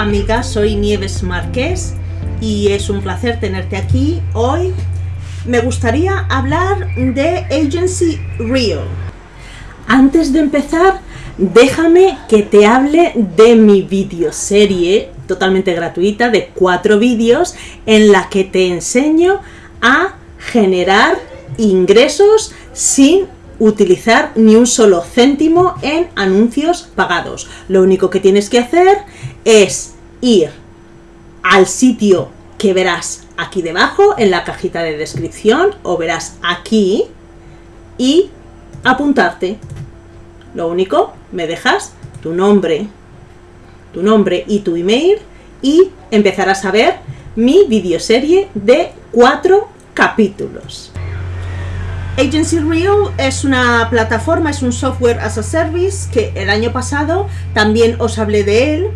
amiga, soy Nieves Márquez y es un placer tenerte aquí. Hoy me gustaría hablar de Agency Real. Antes de empezar, déjame que te hable de mi videoserie totalmente gratuita de cuatro vídeos en la que te enseño a generar ingresos sin utilizar ni un solo céntimo en anuncios pagados. Lo único que tienes que hacer es ir al sitio que verás aquí debajo en la cajita de descripción o verás aquí y apuntarte. Lo único, me dejas tu nombre, tu nombre y tu email y empezarás a ver mi videoserie de cuatro capítulos. Agency Real es una plataforma, es un software as a service que el año pasado también os hablé de él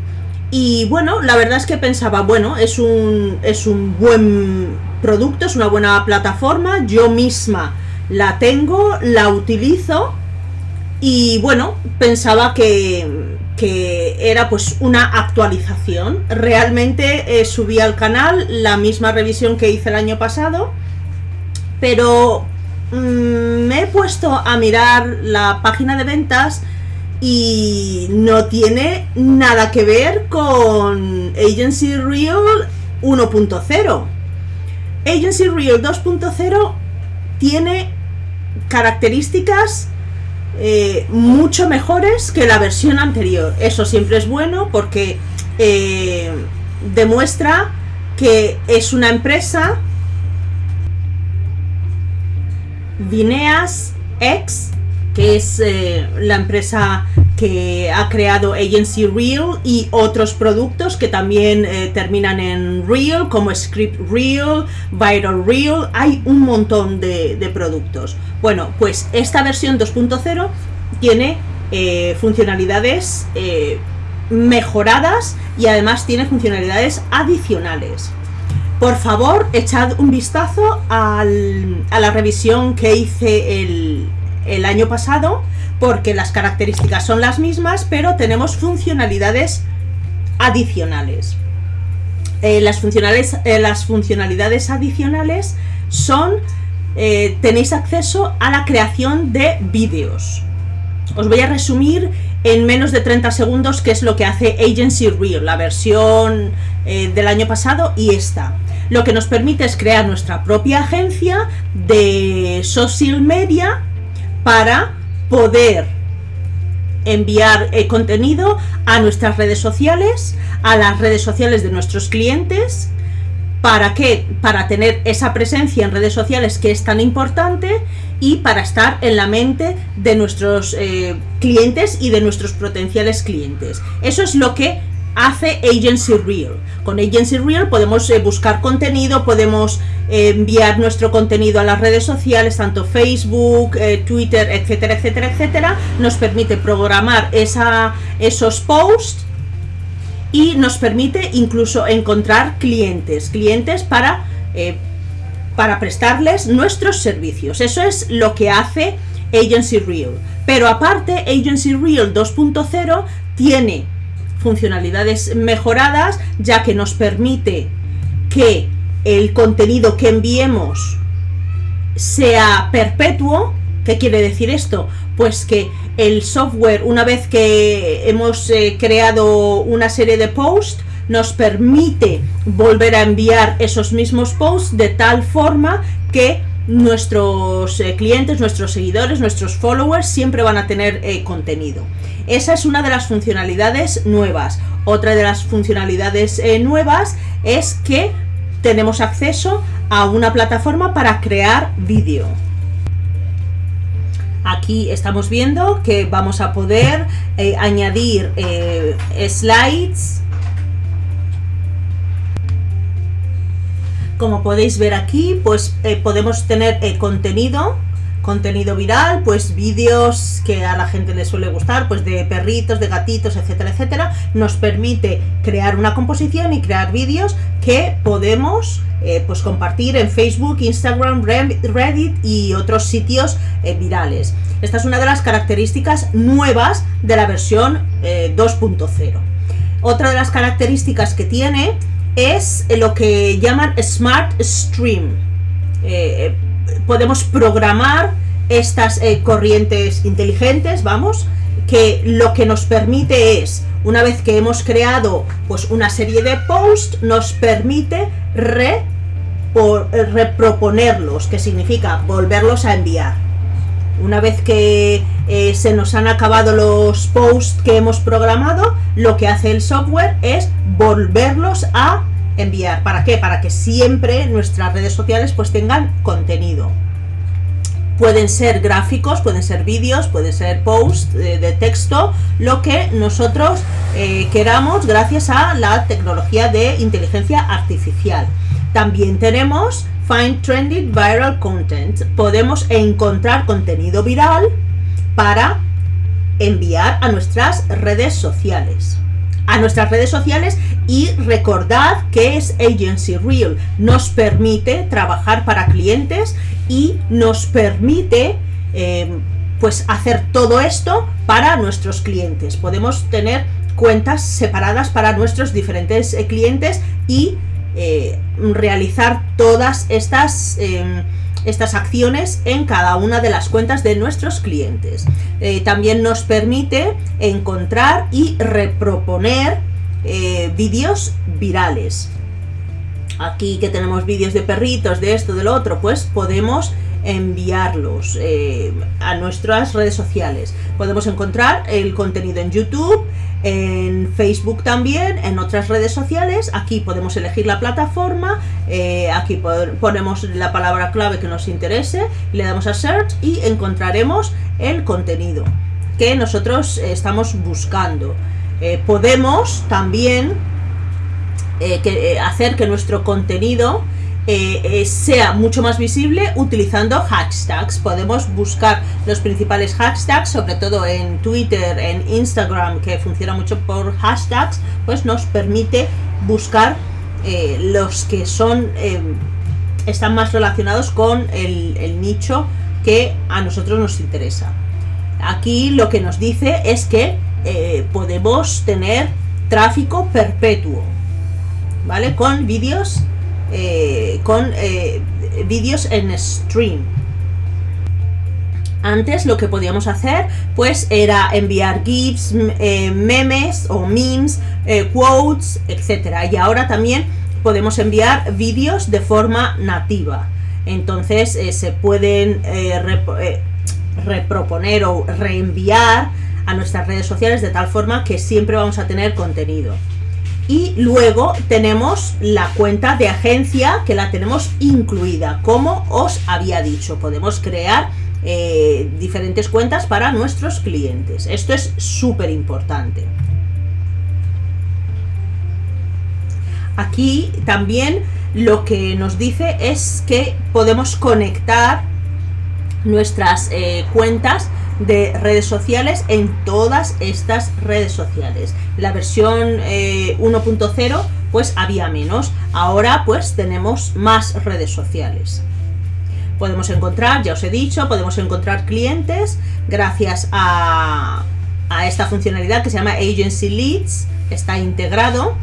y bueno, la verdad es que pensaba, bueno, es un, es un buen producto, es una buena plataforma, yo misma la tengo, la utilizo y bueno, pensaba que, era pues una actualización. Realmente eh, subí al canal la misma revisión que hice el año pasado, pero Mm, me he puesto a mirar la página de ventas y no tiene nada que ver con Agency Real 1.0. Agency Real 2.0 tiene características eh, mucho mejores que la versión anterior. Eso siempre es bueno porque eh, demuestra que es una empresa Vineas X, que es eh, la empresa que ha creado Agency Real y otros productos que también eh, terminan en Real, como Script Real, Viral Real, hay un montón de, productos. Bueno, pues esta versión 2.0 tiene eh, funcionalidades mejoradas y además tiene funcionalidades adicionales por favor, echad un vistazo a la revisión que hice el, año pasado, porque las características son las mismas, pero tenemos funcionalidades adicionales. Eh, las, funcionales, eh, las funcionalidades adicionales son, eh, tenéis acceso a la creación de vídeos. Os voy a resumir en menos de 30 segundos qué es lo que hace Agency Real, la versión del año pasado y esta lo que nos permite es crear nuestra propia agencia de social media para poder enviar eh, contenido a nuestras redes sociales, a las redes sociales de nuestros clientes, ¿para qué? Para tener esa presencia en redes sociales que es tan importante y para estar en la mente de nuestros eh, clientes y de nuestros potenciales clientes. Eso es lo que hace Agency Real. Con Agency Real podemos eh, buscar contenido, podemos eh, enviar nuestro contenido a las redes sociales, tanto Facebook, eh, Twitter, etcétera, etcétera, etcétera. Nos permite programar esa, esos posts y nos permite incluso encontrar clientes, clientes para, para prestarles nuestros servicios. Eso es lo que hace Agency Real. Pero aparte, Agency Real 2.0 tiene funcionalidades mejoradas, ya que nos permite que el contenido que enviemos sea perpetuo. ¿Qué quiere decir esto? Pues que el software, una vez que hemos eh, creado una serie de posts, nos permite volver a enviar esos mismos posts de tal forma que nuestros eh, clientes, nuestros seguidores, nuestros followers siempre van a tener eh, contenido. Esa es una de las funcionalidades nuevas. Otra de las funcionalidades eh, nuevas es que tenemos acceso a una plataforma para crear vídeo. Aquí estamos viendo que vamos a poder añadir slides. Como podéis ver aquí, pues podemos tener contenido contenido viral, pues vídeos que a la gente le suele gustar, pues de perritos, de gatitos, etcétera, etcétera, nos permite crear una composición y crear vídeos que podemos eh, pues compartir en Facebook, Instagram, Reddit y otros sitios eh, virales. Esta es una de las características nuevas de la versión 2.0. Eh, otra de las características que tiene es lo que llaman Smart Stream. Eh, podemos programar estas eh, corrientes inteligentes, vamos, que lo que nos permite es, una vez que hemos creado pues una serie de posts, nos permite re, reproponerlos, que significa volverlos a enviar. Una vez que eh, se nos han acabado los posts que hemos programado, lo que hace el software es volverlos a enviar. ¿Para qué? Para que siempre nuestras redes sociales pues tengan contenido. Pueden ser gráficos, pueden ser vídeos, pueden ser posts de, texto, lo que nosotros eh, queramos gracias a la tecnología de inteligencia artificial. También tenemos Find Trending Viral Content. Podemos encontrar contenido viral para enviar a nuestras redes sociales a nuestras redes sociales y recordad que es Agency Real. Nos permite trabajar para clientes y nos permite eh, pues hacer todo esto para nuestros clientes. Podemos tener cuentas separadas para nuestros diferentes eh, clientes y eh, realizar todas estas em, estas acciones en cada una de las cuentas de nuestros clientes. Eh, también nos permite encontrar y reproponer eh, vídeos virales. Aquí que tenemos vídeos de perritos, de esto, de lo otro, pues podemos enviarlos eh, a nuestras redes sociales. Podemos encontrar el contenido en YouTube, en Facebook también, en otras redes sociales. Aquí podemos elegir la plataforma, eh, aquí ponemos la palabra clave que nos interese, le damos a Search y encontraremos el contenido que nosotros estamos buscando. Eh, podemos también hacer que nuestro contenido eh, eh, sea mucho más visible utilizando hashtags. Podemos buscar los principales hashtags, sobre todo en Twitter, en Instagram, que funciona mucho por hashtags, pues nos permite buscar eh, los que son están más relacionados con el, nicho que a nosotros nos interesa. Aquí lo que nos dice es que podemos tener tráfico perpetuo, ¿vale? Con vídeos eh, con eh, vídeos en stream. Antes lo que podíamos hacer pues era enviar GIFs, eh, memes o memes, quotes, etcétera. Y ahora también podemos enviar vídeos de forma nativa. Entonces se pueden reproponer o reenviar a nuestras redes sociales de tal forma que siempre vamos a tener contenido y luego tenemos la cuenta de agencia que la tenemos incluida, como os había dicho, podemos crear eh, diferentes cuentas para nuestros clientes. Esto es súper importante. Aquí también lo que nos dice es que podemos conectar nuestras eh, cuentas de redes sociales en todas estas redes sociales. La versión 1.0 eh, pues había menos, ahora pues tenemos más redes sociales. Podemos encontrar, ya os he dicho, podemos encontrar clientes gracias a, a esta funcionalidad que se llama Agency Leads, está integrado.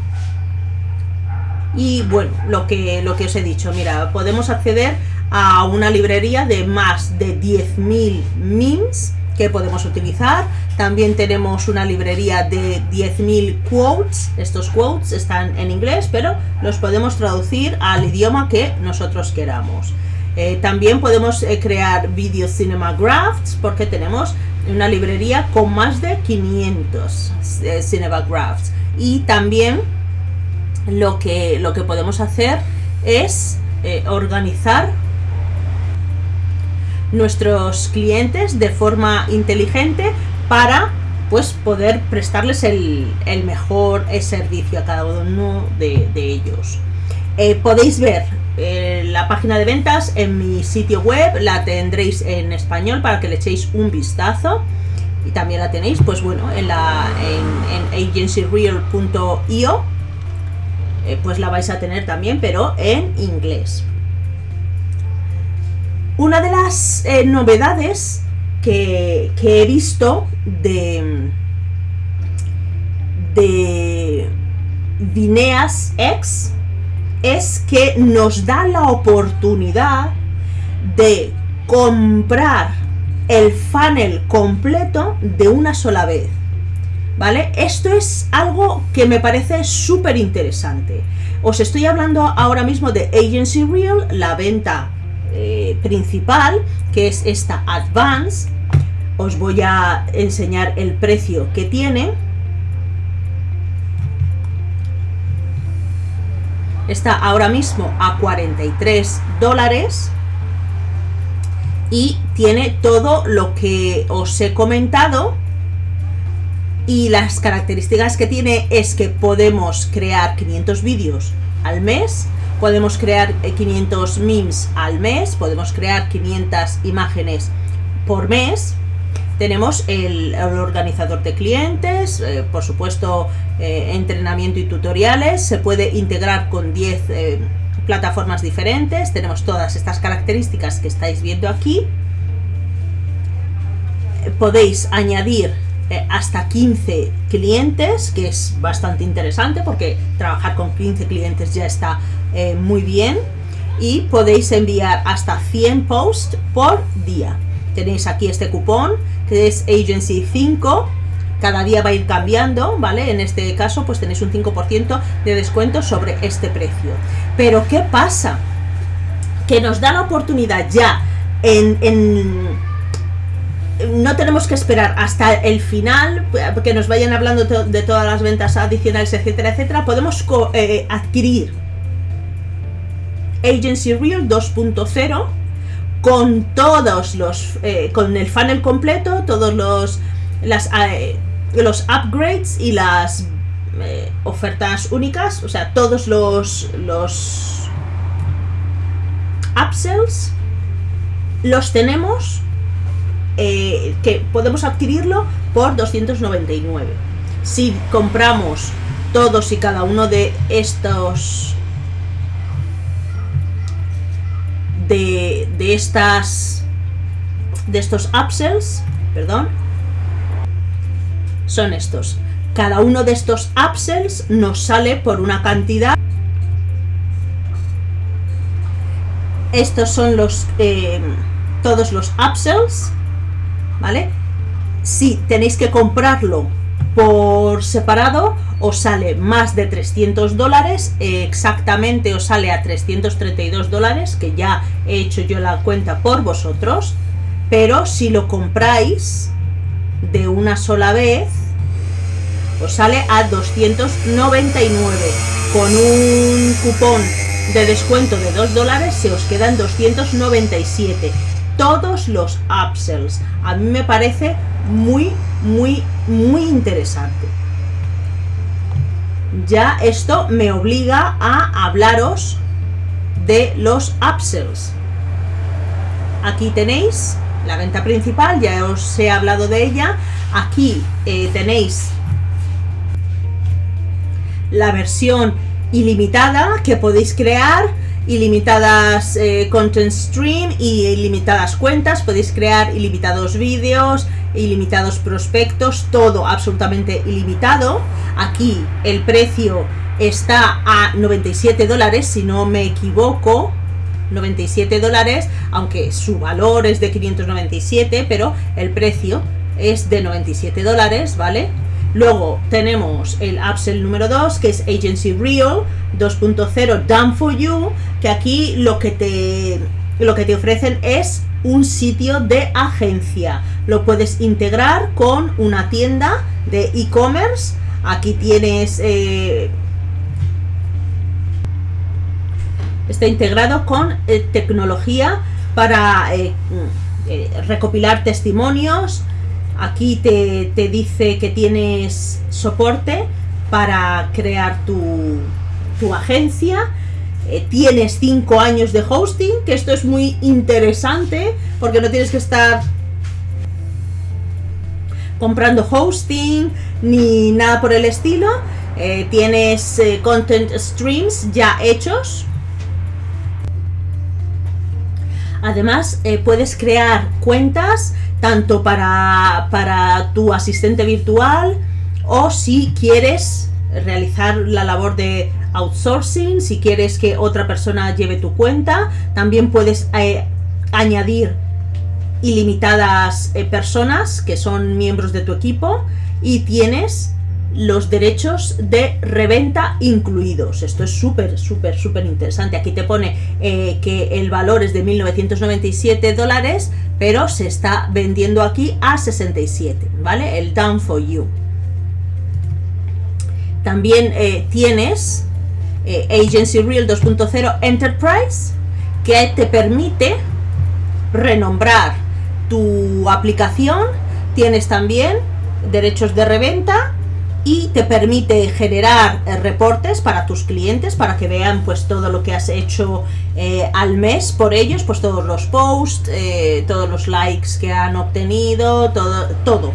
Y bueno, lo que, lo que os he dicho, mira, podemos acceder a una librería de más de 10.000 memes que podemos utilizar. También tenemos una librería de 10.000 quotes. Estos quotes están en inglés, pero los podemos traducir al idioma que nosotros queramos. Eh, también podemos eh, crear video cinema graphs porque tenemos una librería con más de 500 eh, cinema graphs. Y también lo que, lo que podemos hacer es organizar nuestros clientes de forma inteligente para pues poder prestarles el, mejor eh, servicio a cada uno de, ellos. Eh, podéis ver eh, la página de ventas en mi sitio web, la tendréis en español para que le echéis un vistazo. Y también la tenéis pues bueno en la en, en agencyreal.io pues la vais a tener también pero en inglés una de las eh, novedades que, he visto de, de, Vineas X es que nos da la oportunidad de comprar el funnel completo de una sola vez. ¿Vale? Esto es algo que me parece súper interesante. Os estoy hablando ahora mismo de Agency Real, la venta eh, principal, que es esta Advance. Os voy a enseñar el precio que tiene. Está ahora mismo a 43 dólares y tiene todo lo que os he comentado y las características que tiene es que podemos crear 500 vídeos al mes, podemos crear 500 eh, memes al mes, podemos crear 500 imágenes por mes, tenemos el, organizador de clientes, eh, por supuesto eh, entrenamiento y tutoriales, se puede integrar con 10 eh, plataformas diferentes, tenemos todas estas características que estáis viendo aquí. Podéis añadir hasta 15 clientes, que es bastante interesante porque trabajar con 15 clientes ya está muy bien. Y podéis enviar hasta 100 posts por día. Tenéis aquí este cupón que es Agency 5, cada día va a ir cambiando, ¿vale? En este caso, pues tenéis un 5% de descuento sobre este precio. Pero, ¿qué pasa? Que nos da la oportunidad ya en, no tenemos que esperar hasta el final, que nos vayan hablando de todas las ventas adicionales, etcétera, etcétera. Podemos eh, adquirir Agency Real 2.0 con todos los, eh, con el funnel completo, todos los, eh, los upgrades y las ofertas únicas, o sea, todos los, los upsells los tenemos que podemos adquirirlo por 299. Si compramos todos y cada uno de estos de, estas de estos upsells, perdón, son estos. Cada uno de estos upsells nos sale por una cantidad. Estos son los eh, todos los upsells, ¿vale? Si tenéis que comprarlo por separado os sale más de 300 dólares, exactamente os sale a 332 dólares, que ya he hecho yo la cuenta por vosotros, pero si lo compráis de una sola vez, os sale a 299, con un cupón de descuento de 2 dólares se os quedan 297 todos los upsells a mí me parece muy muy muy interesante ya esto me obliga a hablaros de los upsells. Aquí tenéis la venta principal, ya os he hablado de ella. Aquí eh, tenéis la versión ilimitada que podéis crear, ilimitadas eh, content stream y ilimitadas cuentas, podéis crear ilimitados vídeos, ilimitados prospectos, todo absolutamente ilimitado. Aquí el precio está a 97 dólares, si no me equivoco, 97 dólares, aunque su valor es de 597, pero el precio es de 97 dólares, ¿vale? Luego tenemos el upsell número 2, que es Agency Real 2.0 Done for You, que aquí lo que te lo que te ofrecen es un sitio de agencia. Lo puedes integrar con una tienda de e-commerce. Aquí tienes... Eh, está integrado con eh, tecnología para eh, recopilar testimonios. Aquí te, te dice que tienes soporte para crear tu, tu agencia eh, tienes 5 años de hosting, que esto es muy interesante, porque no tienes que estar comprando hosting ni nada por el estilo. Eh, tienes eh, content streams ya hechos. Además, puedes crear cuentas tanto para, para tu asistente virtual o si quieres realizar la labor de outsourcing, si quieres que otra persona lleve tu cuenta, también puedes eh, añadir ilimitadas eh, personas que son miembros de tu equipo y tienes los derechos de reventa incluidos. Esto es súper, súper, súper interesante. Aquí te pone eh, que el valor es de 1997 dólares, pero se está vendiendo aquí a 67, ¿vale? El Down for You. También eh, tienes eh, Agency Real 2.0 Enterprise, que te permite renombrar tu aplicación. Tienes también derechos de reventa y te permite generar eh, reportes para tus clientes para que vean pues todo lo que has hecho eh, al mes por ellos, pues todos los posts, eh, todos los likes que han obtenido, todo, todo.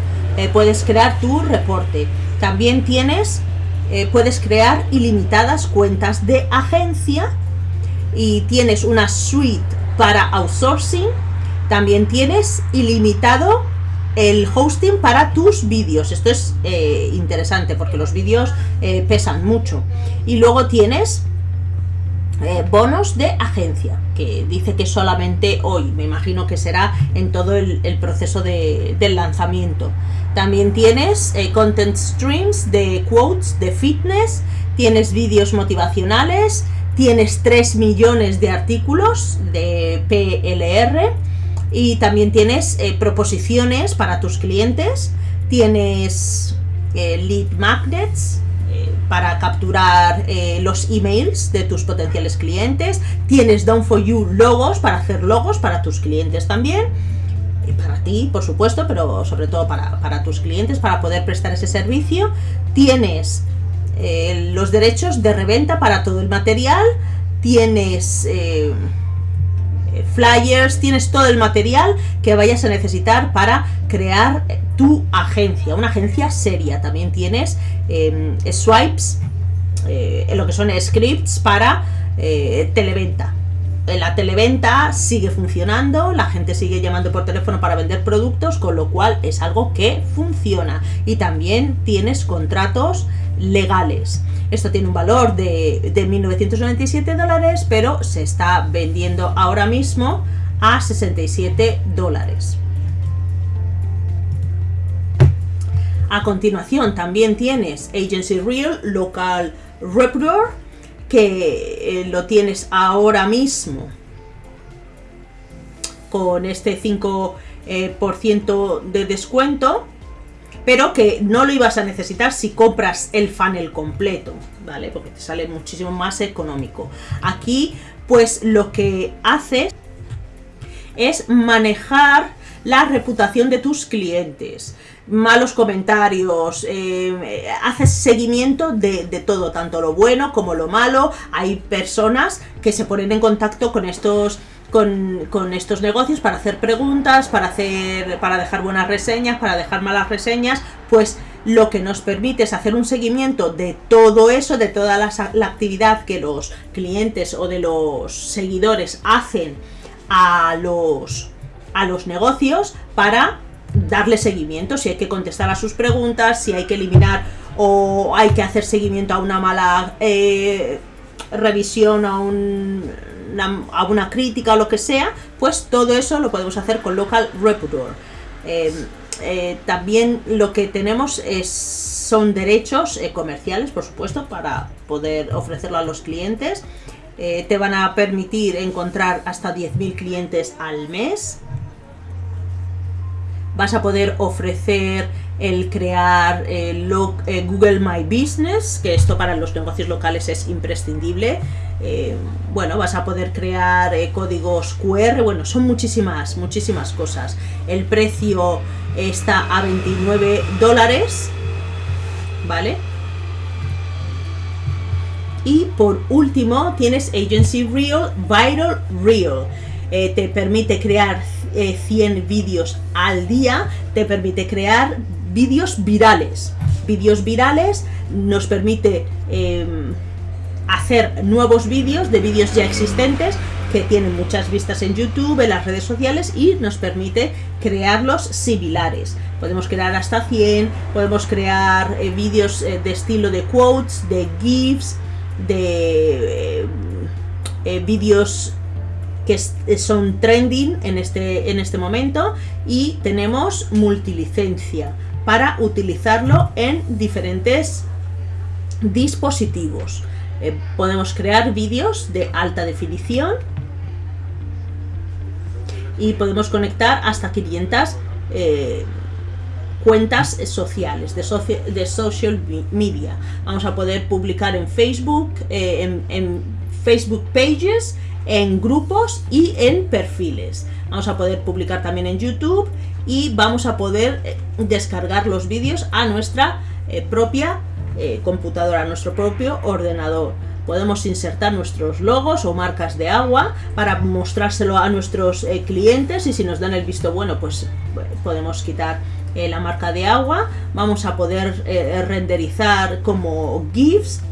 puedes crear tu reporte. También tienes, puedes crear ilimitadas cuentas de agencia y tienes una suite para outsourcing. También tienes ilimitado el hosting para tus vídeos. Esto es eh, interesante porque los vídeos eh, pesan mucho. Y luego tienes eh, bonos de agencia, que dice que solamente hoy, me imagino que será en todo el, proceso de, del lanzamiento. También tienes content streams de quotes de fitness, tienes vídeos motivacionales, tienes 3 millones de artículos de PLR, y también tienes eh, proposiciones para tus clientes, tienes eh, lead magnets eh, para capturar los emails de tus potenciales clientes, tienes Done for You logos para hacer logos para tus clientes también, para ti, por supuesto, pero sobre todo para, para tus clientes, para poder prestar ese servicio. Tienes los derechos de reventa para todo el material, tienes flyers, tienes todo el material que vayas a necesitar para crear tu agencia, una agencia seria. También tienes em, swipes, eh, lo que son scripts para eh, televenta. La televenta sigue funcionando, la gente sigue llamando por teléfono para vender productos, con lo cual es algo que funciona. Y también tienes contratos legales. Esto tiene un valor de, de 1.997 dólares, pero se está vendiendo ahora mismo a 67 dólares. A continuación también tienes Agency Real Local Recruiter, que eh, lo tienes ahora mismo con este 5% eh, de descuento pero que no lo ibas a necesitar si compras el funnel completo, ¿vale? Porque te sale muchísimo más económico. Aquí, pues lo que haces es manejar la reputación de tus clientes, malos comentarios, eh, haces seguimiento de, de, todo, tanto lo bueno como lo malo. Hay personas que se ponen en contacto con estos con, estos negocios para hacer preguntas, para, hacer, para dejar buenas reseñas, para dejar malas reseñas, pues lo que nos permite es hacer un seguimiento de todo eso, de toda la, actividad que los clientes o de los seguidores hacen a los, a los negocios para darle seguimiento, si hay que contestar a sus preguntas, si hay que eliminar o hay que hacer seguimiento a una mala eh, revisión, a un una crítica o lo que sea, pues todo eso lo podemos hacer con Local Reputor. Eh, eh, también lo que tenemos son derechos eh, comerciales, por supuesto, para poder ofrecerlo a los clientes. te van a permitir encontrar hasta 10.000 clientes al mes. Vas a poder ofrecer el crear Google My Business, que esto para los negocios locales es imprescindible. Eh, bueno, vas a poder crear eh, códigos QR, bueno, son muchísimas, muchísimas cosas. El precio está a 29 dólares, ¿vale? Y por último tienes Agency Real, Viral Real. Eh, te permite crear 100 vídeos al día, te permite crear vídeos virales. Vídeos virales nos permite em, hacer nuevos vídeos de vídeos ya existentes que tienen muchas vistas en YouTube, en las redes sociales y nos permite crearlos similares. Podemos crear hasta 100, podemos crear eh, vídeos eh, de estilo de quotes, de GIFs, de eh, vídeos que son trending en este, en este momento y tenemos multilicencia para utilizarlo en diferentes dispositivos. Eh, podemos crear vídeos de alta definición y podemos conectar hasta 500 eh, cuentas sociales de, de, social media. Vamos a poder publicar en Facebook, eh, en, en Facebook Pages, en grupos y en perfiles. Vamos a poder publicar también en YouTube y vamos a poder descargar los vídeos a nuestra propia eh, computadora, nuestro propio ordenador. Podemos insertar nuestros logos o marcas de agua para mostrárselo a nuestros eh, clientes y si nos dan el visto bueno, pues eh, podemos quitar la marca de agua. Vamos a poder renderizar como GIFs.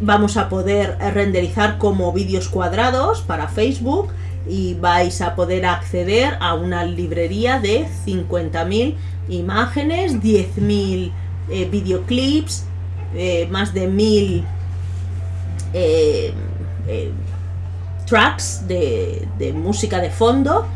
Vamos a poder renderizar como vídeos cuadrados para Facebook y vais a poder acceder a una librería de 50.000 imágenes, 10.000 eh, videoclips, eh, más de mil eh, tracks de, música de fondo.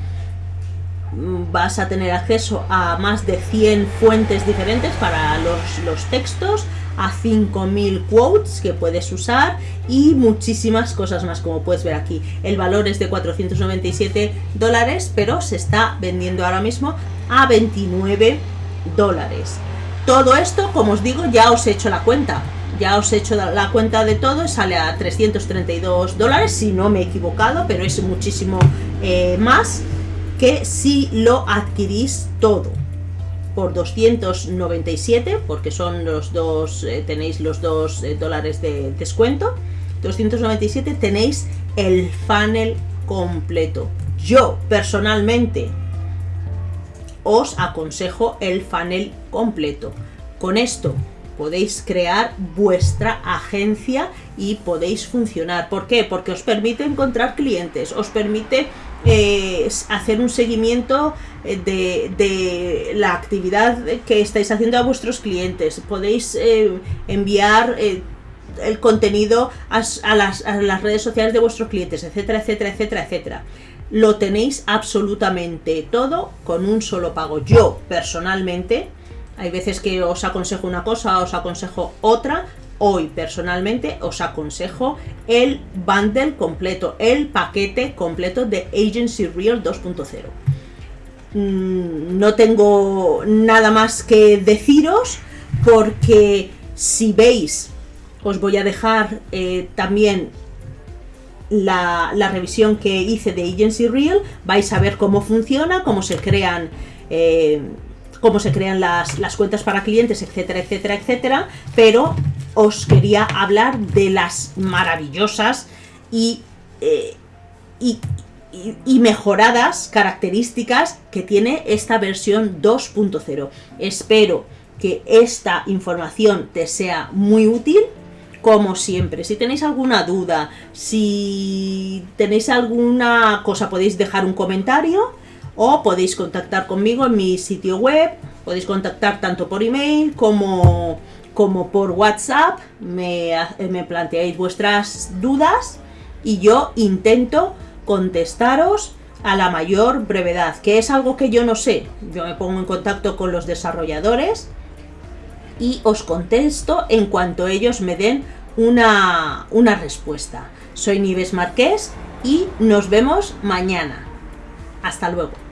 Mm, vas a tener acceso a más de 100 fuentes diferentes para los, los textos, a 5.000 quotes que puedes usar y muchísimas cosas más como puedes ver aquí. El valor es de 497 dólares, pero se está vendiendo ahora mismo a 29 dólares. Todo esto, como os digo, ya os he hecho la cuenta. Ya os he hecho la cuenta de todo, sale a 332 dólares, si no me he equivocado, pero es muchísimo eh, más que si lo adquirís todo por 297, porque son los dos, eh, tenéis los dos eh, dólares de descuento, 297 tenéis el funnel completo. Yo, personalmente, os aconsejo el funnel completo. Con esto podéis crear vuestra agencia y podéis funcionar. ¿Por qué? Porque os permite encontrar clientes, os permite eh, hacer un seguimiento eh, de, la actividad que estáis haciendo a vuestros clientes. Podéis eh, enviar el contenido a, las, a las redes sociales de vuestros clientes, etcétera, etcétera, etcétera, etcétera lo tenéis absolutamente todo con un solo pago. Yo, personalmente, hay veces que os aconsejo una cosa, os aconsejo otra. Hoy, personalmente, os aconsejo el bundle completo, el paquete completo de Agency Real 2.0. Mm, no tengo nada más que deciros porque si veis, os voy a dejar eh, también la, revisión que hice de Agency Real, vais a ver cómo funciona, cómo se crean... Eh, cómo se crean las, cuentas para clientes, etcétera, etcétera, etcétera, pero os quería hablar de las maravillosas y, eh, y, mejoradas características que tiene esta versión 2.0. Espero que esta información te sea muy útil como siempre. Si tenéis alguna duda, si tenéis alguna cosa, podéis dejar un comentario o podéis contactar conmigo en mi sitio web. Podéis contactar tanto por email como, como por WhatsApp. Me, me planteáis vuestras dudas y yo intento contestaros a la mayor brevedad, que es algo que yo no sé. Yo me pongo en contacto con los desarrolladores y os contesto en cuanto ellos me den una, una respuesta. Soy Nives Marqués y nos vemos mañana. Hasta luego.